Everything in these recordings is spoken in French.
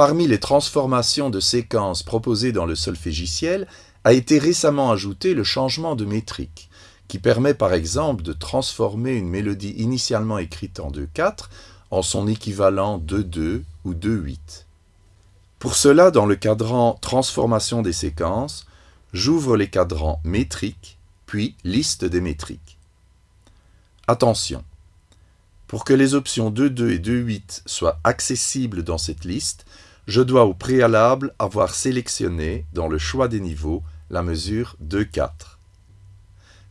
Parmi les transformations de séquences proposées dans le solfégiciel, a été récemment ajouté le changement de métrique, qui permet par exemple de transformer une mélodie initialement écrite en 2-4 en son équivalent 2-2 ou 2-8. Pour cela, dans le cadran Transformation des séquences, j'ouvre les cadrans métriques, puis Liste des métriques. Attention, pour que les options 2.2 et 2.8 soient accessibles dans cette liste, je dois au préalable avoir sélectionné, dans le choix des niveaux, la mesure 2.4.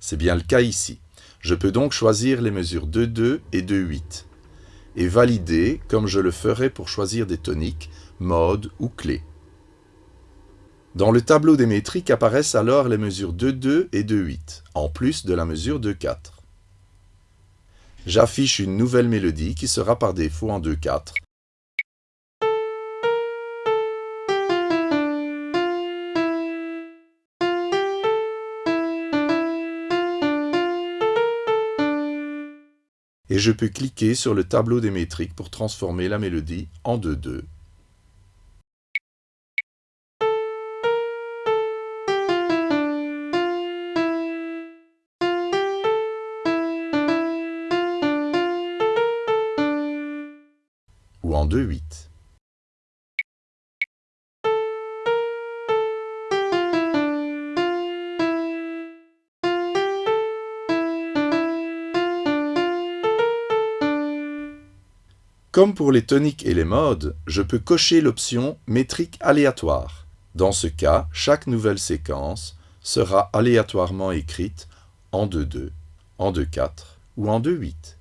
C'est bien le cas ici. Je peux donc choisir les mesures 2.2 et 2.8 et valider comme je le ferai pour choisir des toniques, modes ou clés. Dans le tableau des métriques apparaissent alors les mesures 2.2 et 2.8, en plus de la mesure 2.4 j'affiche une nouvelle mélodie qui sera par défaut en 2-4. Et je peux cliquer sur le tableau des métriques pour transformer la mélodie en 2-2. En 2-8. Comme pour les toniques et les modes, je peux cocher l'option métrique aléatoire. Dans ce cas, chaque nouvelle séquence sera aléatoirement écrite en 2-2, en 2-4 ou en 2-8.